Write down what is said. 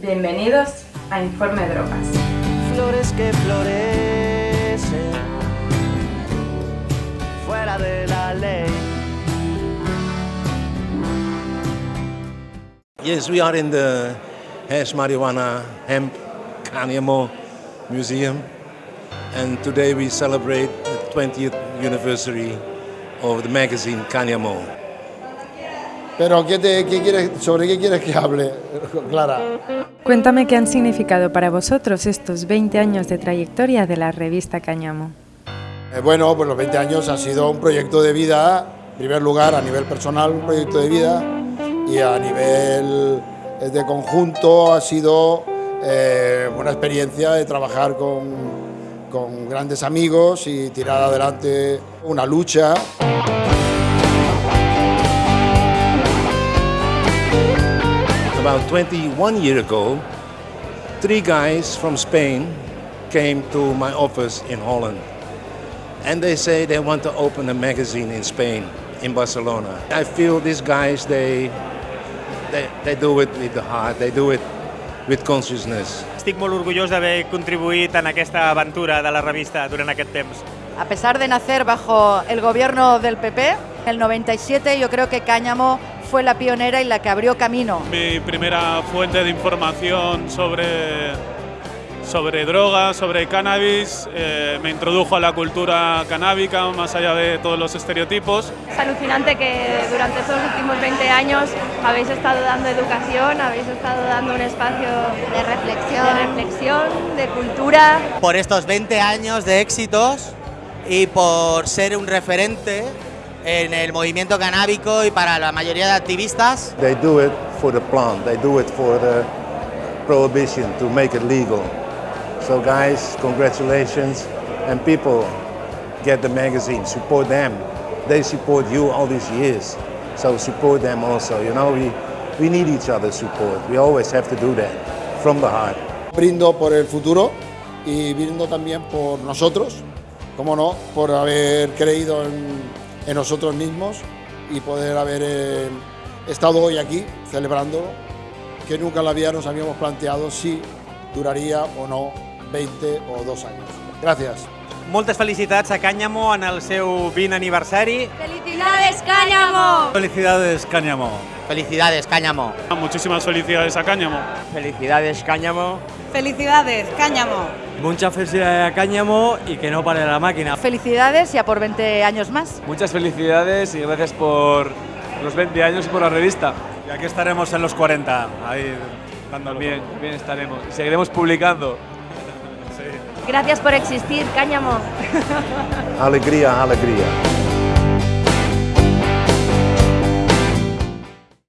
Bienvenidos a Informe Drogas. Flores que florecen fuera de la ley. Yes, we are in the Hash Marijuana Hemp Cáñamo Museum, and today we celebrate the 20th anniversary of the magazine Cáñamo. Pero ¿qué te, qué quieres, ¿sobre qué quieres que hable, Clara? Cuéntame qué han significado para vosotros estos 20 años de trayectoria de la revista Cáñamo. Eh, bueno, pues los 20 años ha sido un proyecto de vida, en primer lugar a nivel personal, un proyecto de vida, y a nivel eh, de conjunto ha sido eh, una experiencia de trabajar con, con grandes amigos y tirar adelante una lucha. About 21 years ago, three guys from Spain came to my office in Holland. And they say they want to open a magazine in Spain, in Barcelona. I feel these guys, they, they, they do it with the heart, they do it with consciousness. Estic molt orgullós d'haver contribuït en aquesta aventura de la revista durant aquest temps. A pesar de nacer bajo el gobierno del PP, en el 97 yo creo que Cáñamo fue la pionera y la que abrió camino. Mi primera fuente de información sobre, sobre drogas, sobre cannabis, eh, me introdujo a la cultura canábica, más allá de todos los estereotipos. Es alucinante que durante estos últimos 20 años habéis estado dando educación, habéis estado dando un espacio De reflexión. de reflexión, de cultura. Por estos 20 años de éxitos y por ser un referente en el movimiento canábico y para la mayoría de activistas. They do it for the plant, they do it for the prohibition to make it legal. So guys, congratulations, and people get the magazine, support them. They support you all these years, so support them also. You know, we, we need each other's support. We always have to do that from the heart. Brindo por el futuro y brindo también por nosotros, como no, por haber creído en, en nosotros mismos y poder haber eh, estado hoy aquí celebrando que nunca en la vida nos habíamos planteado si duraría o no 20 o dos años. Gracias. Moltes felicitats a Cáñamo en el seu 20 aniversari. ¡Felicidades, Cáñamo! Felicidades, Cáñamo. Felicidades, Cáñamo. Muchísimas felicidades a Cáñamo. Felicidades, Cáñamo. Felicidades, Cáñamo. Mucha felicidad a Cáñamo y que no pare la máquina. Felicidades y a por 20 años más. Muchas felicidades y gracias por los 20 años y por la revista. Y aquí estaremos en los 40, ahí dándolo. Bien, bien estaremos. Y seguiremos publicando. Gracias por existir, Cáñamo. Alegría, alegría.